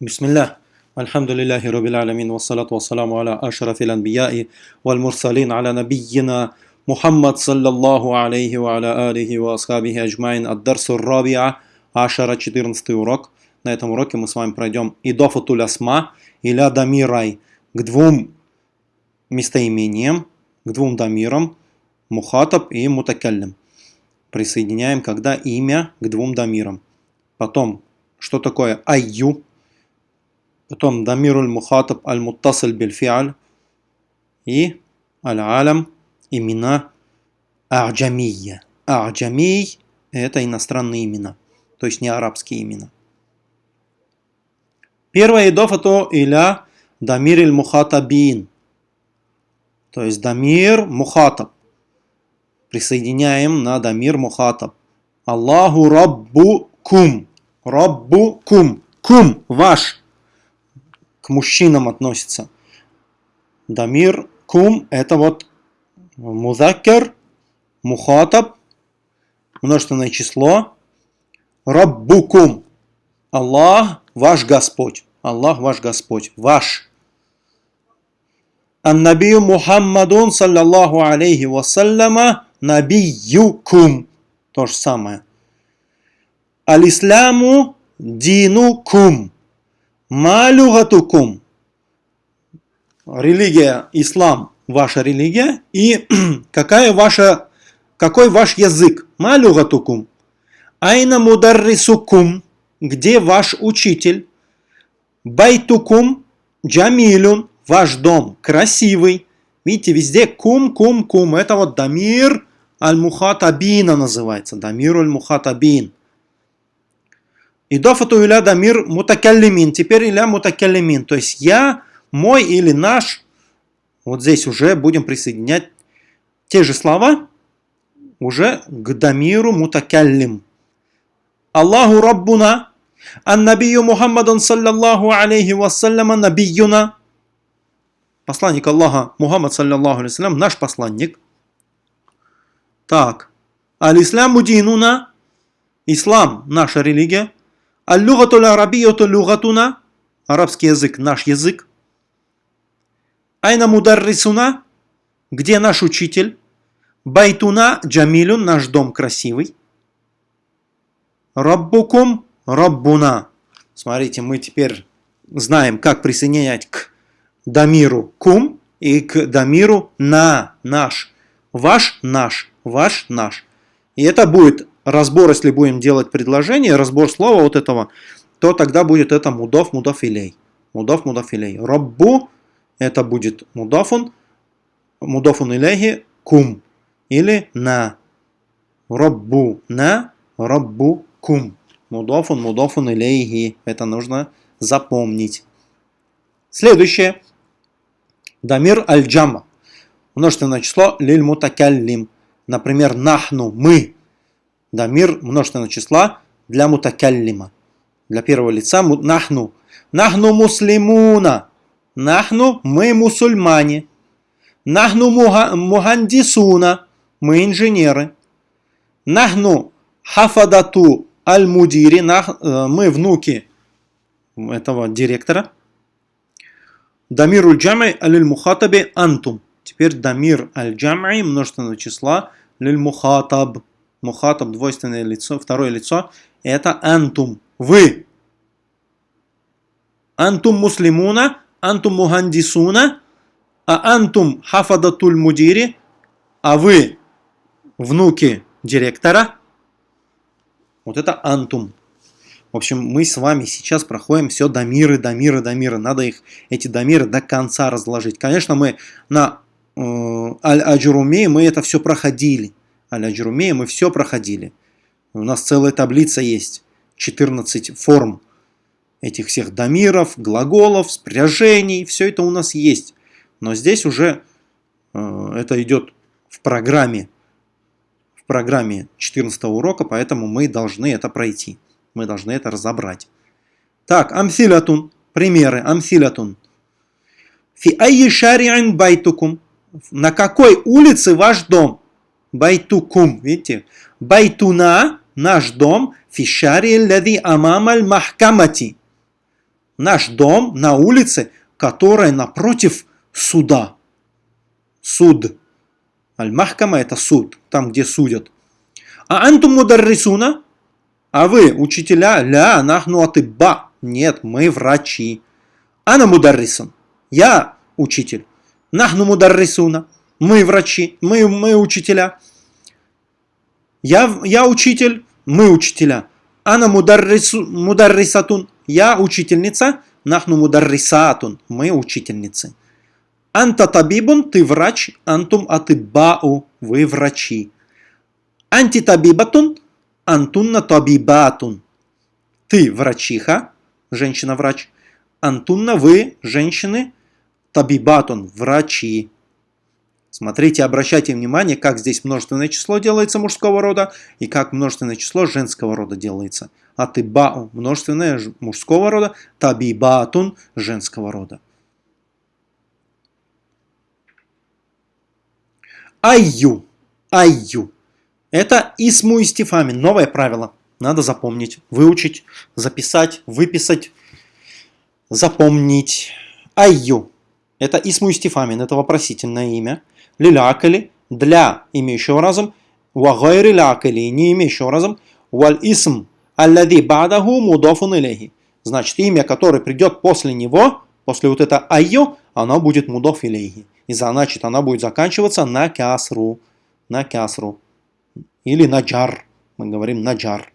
بسم الله الحمد لله رب العالمين والصلاة والسلام على أشرف الأنبياء والمرسلين على نبينا محمد صلى الله عليه وعلى آله وأصحابه أجمعين الدرس الرابع عشر 14 урок. На этом уроке мы с вами пройдем идофатуль асма или дамирай к двум местоимениям, к двум дамирам, мухатаб и мутакаллим. Присоединяем, когда имя к двум дамирам. Потом, что такое айю, потом дамируль мухатаб аль-муттасиль бильфиаль и аль-алям, имена а'джамия. А'джамий – это иностранные имена, то есть не арабские имена. Первое идофа то иля дамир иль мухатабин, то есть дамир мухатаб. Присоединяем на дамир мухатаб. Аллаху раббу кум. Раббу кум. Кум, ваш. К мужчинам относится. Дамир кум это вот музаккер, мухатаб, множественное число. Раббукум. Аллах, ваш Господь. Аллах, ваш Господь. Ваш. Аннабию Мухаммадун, саллаллаху алейхи вассаляма, набиюкум. То же самое. Алисламу динукум. Малюгатукум. Религия, ислам, ваша религия. И какая ваша, какой ваш язык? Малюгатукум. Айна мударрисукум. Где ваш учитель? Байтукум джамилюн. Ваш дом красивый. Видите, везде кум, кум, кум. Это вот дамир аль-мухатабина называется. Дамир аль-мухатабин. Идофату иля дамир мутакаллимин. Теперь иля мутакаллимин. То есть я, мой или наш. Вот здесь уже будем присоединять те же слова уже к дамиру мутакаллим. Аллаху Раббуна, Ан-Набию Мухаммадан саллаллаху алейхи вассаляма набиюна. Посланник Аллаха Мухаммад саллаллаху алейхи наш посланник. Так. Аль-Ислам. Ислам наша религия. Аль-Лугату арабияту лугатуна. Арабский язык наш язык. Айна мударрисуна. Где наш учитель? Байтуна джамилюн, наш дом красивый. Раббукум Раббуна. Смотрите, мы теперь знаем, как присоединять к дамиру кум и к дамиру на, наш. Ваш, наш, ваш, наш. И это будет разбор, если будем делать предложение, разбор слова вот этого, то тогда будет это мудов, мудофилей. Мудов, мудофилей. Раббу это будет мудофун, мудофун илейхи кум. Или на. Раббу на, раббу кум. Мудофун, мудофун илейхи. Это нужно запомнить. Следующее. Дамир аль-джама. Множественное число лиль мутакаллим. Например, нахну, мы. Дамир множественного числа для мутакаллима. Для первого лица нахну. Нахну муслимуна. Нахну мы мусульмане. Нахну мухандисуна. Мы инженеры. Нахну хафадату аль-мудири. Э, мы внуки этого директора. Дамиру джамай аль-мухатаби антум. Теперь дамир аль-джамай множественного числа лиль-мухатаб. Мухатаб двойственное лицо, второе лицо. Это антум. Вы. Антум муслимуна, антум мухандисуна, а антум хафадатуль мудири, а вы внуки директора. Вот это антум. В общем, мы с вами сейчас проходим все дамиры, дамиры, дамиры. Надо их, эти дамиры до конца разложить. Конечно, мы на э, Аль-Аджуруме мы это все проходили. Аль-Аджуруме мы все проходили. У нас целая таблица есть. 14 форм этих всех дамиров, глаголов, спряжений. Все это у нас есть. Но здесь уже э, это идет в программе. В программе 14 урока, поэтому мы должны это пройти. Мы должны это разобрать. Так, амсилятун. Примеры. Амсилятун. في أي بيتكم. На какой улице ваш дом? بيتكم. Видите? بيتنا. Наш дом. في الشارع الذي أمام المحكمة. Наш дом на улице, которая напротив суда. Суд. المحكمة это суд, там где судят. أأنتم مدرسون? А вы учителя? لا، نحن أطباء. Нет, мы врачи. Ана мударрисан. Я учитель. Нахну мударрисуна. Мы врачи, мы, мы учителя. Я, я учитель, мы учителя. Ана мударрисатун. Я учительница. Нахну мударрисатун. Мы учительницы. Анта табибун, ты врач. Антум атыбау, вы врачи. Антитабибатун, антунна табибатун. Ты врачиха, женщина-врач. Антунна, вы, женщины, табибатун, врачи. Смотрите, обращайте внимание, как здесь множественное число делается мужского рода и как множественное число женского рода делается. Атыбау – множественное мужского рода, табибатун – женского рода. Айю. Айю. Это исму истифами. Новое правило. Надо запомнить, выучить, записать, выписать, запомнить. Айю. Это исму истифамин, это вопросительное имя. Лилякали, для имеющего разум. Вагайри лякали, не имеющего разум. Валь исм, аллади бадаху мудафун илейхи. Значит, имя, которое придет после него, после вот это айю, оно будет мудоф илейхи. И значит, она будет заканчиваться на кясру. На кясру. Или на джар. Мы говорим на джар.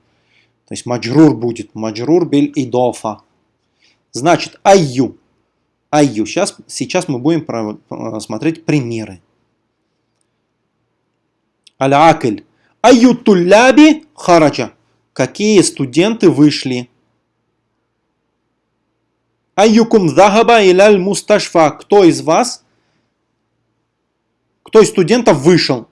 То есть маджрур будет. Маджрур биль идофа. Значит, айю. Айю. Сейчас, сейчас мы будем смотреть примеры. Аль-Акль. Айю тулляби хараджа. Какие студенты вышли? Айюкум захаба иляль мусташфа. Кто из вас, кто из студентов вышел?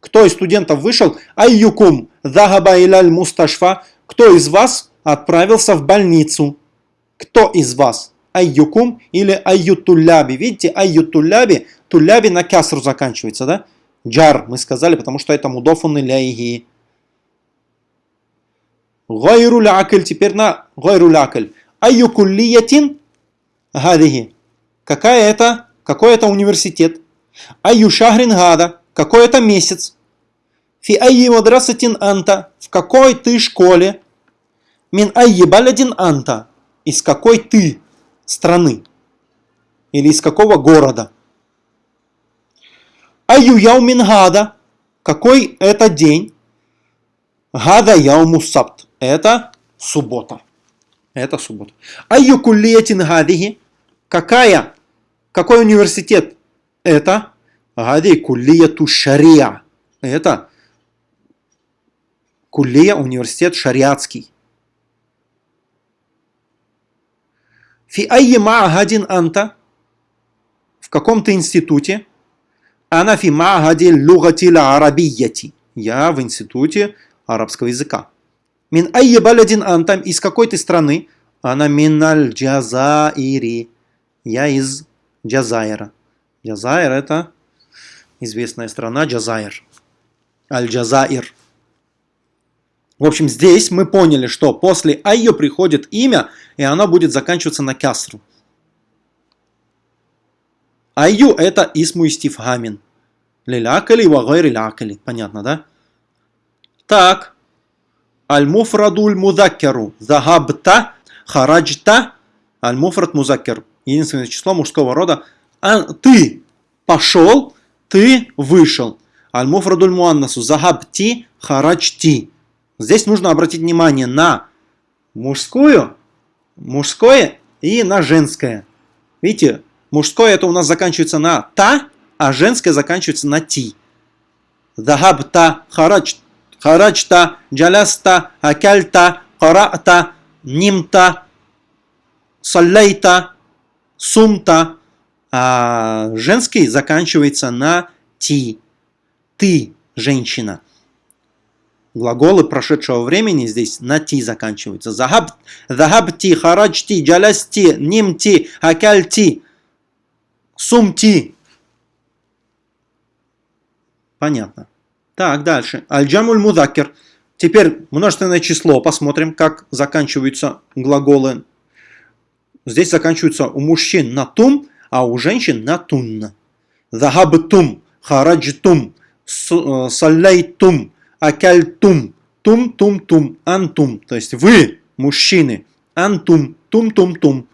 Кто из студентов вышел? Айюкум захаба иляль мусташфа. Кто из вас отправился в больницу? Кто из вас? Айюкум или айютулляби. Видите, айютулляби, тулляби на кясру заканчивается, да? Джар мы сказали, потому что это мудофун иляйги. Гайру лякаль, теперь на гайру лякаль. Айюкуллиятин гадихи. Какая это, какой это университет? Айю гада. Какой это месяц? Фи айи мадрасатин анта. В какой ты школе? Мин айи балядин анта. Из какой ты страны? Или из какого города? Айю яумин гада. Какой это день? Гада яуму сабт. Это суббота. Это суббота. Айю куллиятин гадихи. Какая? Какой университет? Это гади куллияту шария. Это куллия университет шариатский. Фи айи ма'гадин анта. В каком-то институте. Ана фи ма'гади лугатила арабияти. Я в институте арабского языка. Мин айи балядин антам. Из какой ты страны? Она миналь джазаири. Я из Джазайра. Джазайр это известная страна Джазайр. Аль-Джазаир. В общем, здесь мы поняли, что после айо приходит имя, и оно будет заканчиваться на кясру. Айю это исму истифхамин. Лилякали вагайри лякали. Понятно, да? Так. Аль-муфрадуль мудаккеру. Захабта, хараджта. Аль-муфрад музаккер. Единственное число мужского рода. А, ты пошел, ты вышел. Аль-муфрадуль муаннасу. Захабти, хараджти. Здесь нужно обратить внимание на мужскую, мужское и на женское. Видите, Мужское это у нас заканчивается на та, а женское заканчивается на ти. Захабта, харач, харачта, джаляста, акальта, карата, нимта, саллейта, сумта. А женский заканчивается на ти. Ты, женщина. Глаголы прошедшего времени здесь на ти заканчиваются. Захаб, захабти, харачти, джалясти, нимти, акальти. Сумти. Понятно. Так, дальше. Аль-джамуль мудакер. Теперь множественное число. Посмотрим, как заканчиваются глаголы здесь заканчивается у мужчин на тум, а у женщин на тунна. Захабтум, хараджтум, э, саллайтум, акальтум, тум-тум-тум, антум. То есть вы, мужчины, антум, тум-тум-тум.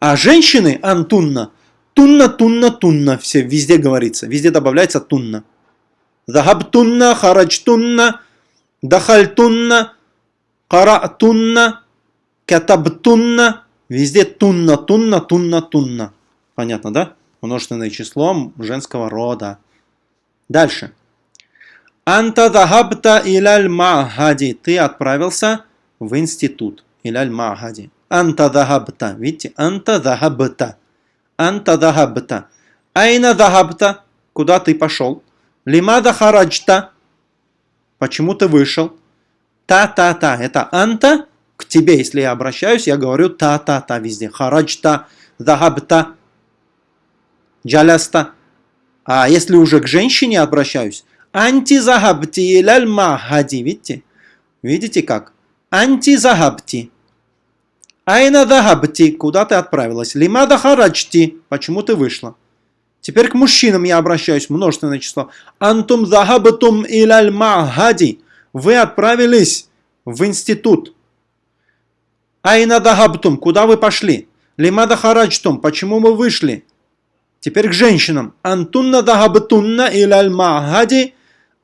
А женщины антунна, тунна-тунна-тунна. Все везде говорится, везде добавляется тунна. Захабтунна, хараджтунна, дахальтунна, каратунна, катабтунна. Везде тунна, тунна, тунна, тунна. Понятно, да? Множественное число женского рода. Дальше. Анта дахабта иляль махади. Ты отправился в институт. Иляль махади. Анта дахабта. Видите? Анта дахабта. Анта дахабта. Айна дахабта. Куда ты пошел? Лимада хараджта. Почему ты вышел? Та-та-та. Это анта к тебе. Если я обращаюсь, я говорю та-та-та везде. Хараджта, дахабта, джаляста. А если уже к женщине обращаюсь, Антизахабти иляль махади. Видите? Видите как? Антизахабти. Айна дахабти. Куда ты отправилась? Лимада хараджти. Почему ты вышла? Теперь к мужчинам я обращаюсь. Множественное число. Антум захабтум иляль махади. Вы отправились в институт. Айна дахабтум. Куда вы пошли? Лимада хараджтум. Почему мы вышли? Теперь к женщинам. Антунна дахабтунна иляль махади.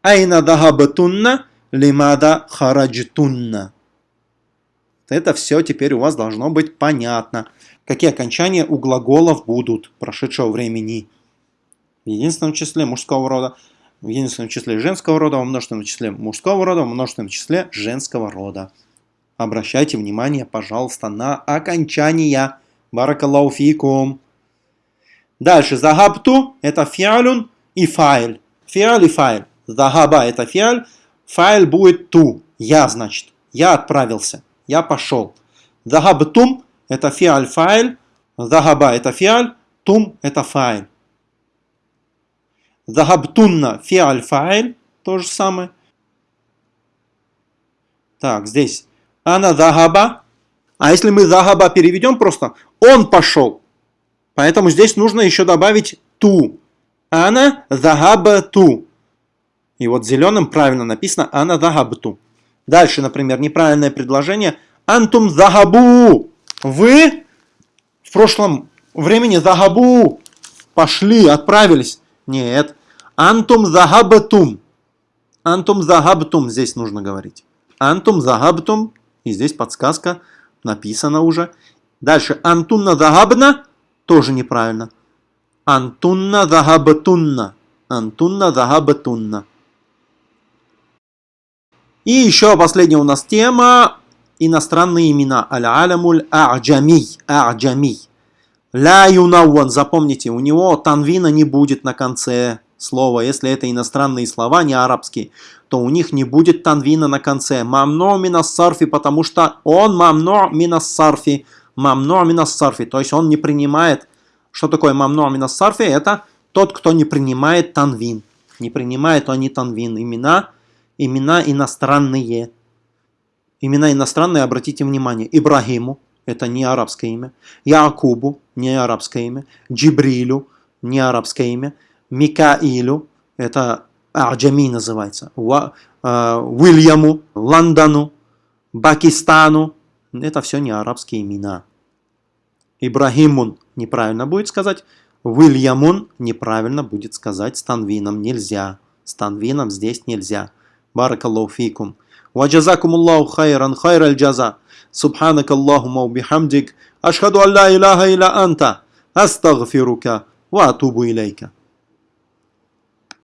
Айна дахабатунна, лимада хараджтунна. Это все теперь у вас должно быть понятно. Какие окончания у глаголов будут прошедшего времени. В единственном числе мужского рода, в единственном числе женского рода, во множественном числе мужского рода, во множественном числе женского рода. Обращайте внимание, пожалуйста, на окончания. Баракаллаху Дальше. Загабту – это фиалюн и файль. Фиаль и файль. Захаба это фиаль. Файль будет ту. Я, значит. Я отправился. Я пошел. Захабтум это фиаль файль. Захаба это фиаль. Тум это файль. Захабтунна фиаль файль. То же самое. Так, здесь. Ана захаба. А если мы захаба переведем просто, он пошел. Поэтому здесь нужно еще добавить ту. Ана захаба ту. И вот зеленым правильно написано «ана захабту». Дальше, например, неправильное предложение «антум захабу». Вы в прошлом времени захабу пошли, отправились. Нет. Антум захабтум. Антум захабтум здесь нужно говорить. Антум захабтум. И здесь подсказка написана уже. Дальше. Антунна захабна. Тоже неправильно. Антунна захабтунна. Антунна захабтунна. И еще последняя у нас тема иностранные имена. Аль-алямуль а'джамий. А'джамий. Ля юнауан. Запомните, у него танвина не будет на конце слова. Если это иностранные слова, не арабские, то у них не будет танвина на конце. Мамно минас сарфи, потому что он мамно минас сарфи. Мамно минас сарфи. То есть он не принимает. Что такое мамно минас сарфи? Это тот, кто не принимает танвин. Не принимает они танвин. Имена имена иностранные. Имена иностранные, обратите внимание, Ибрагиму, это не арабское имя, Якубу, не арабское имя, Джибрилю, не арабское имя, Микаилю, это Аджами называется, э, Уильяму, Лондону, Пакистану, это все не арабские имена. Ибрагимун неправильно будет сказать, Уильямун неправильно будет сказать с танвином нельзя. С танвином здесь нельзя. بارك الله فيكم. وجزاكم الله خيرا خير الجزاء. سبحانك اللهم وبحمدك أشهد أن لا إله إلا أنت أستغفرك وأتوب إليك.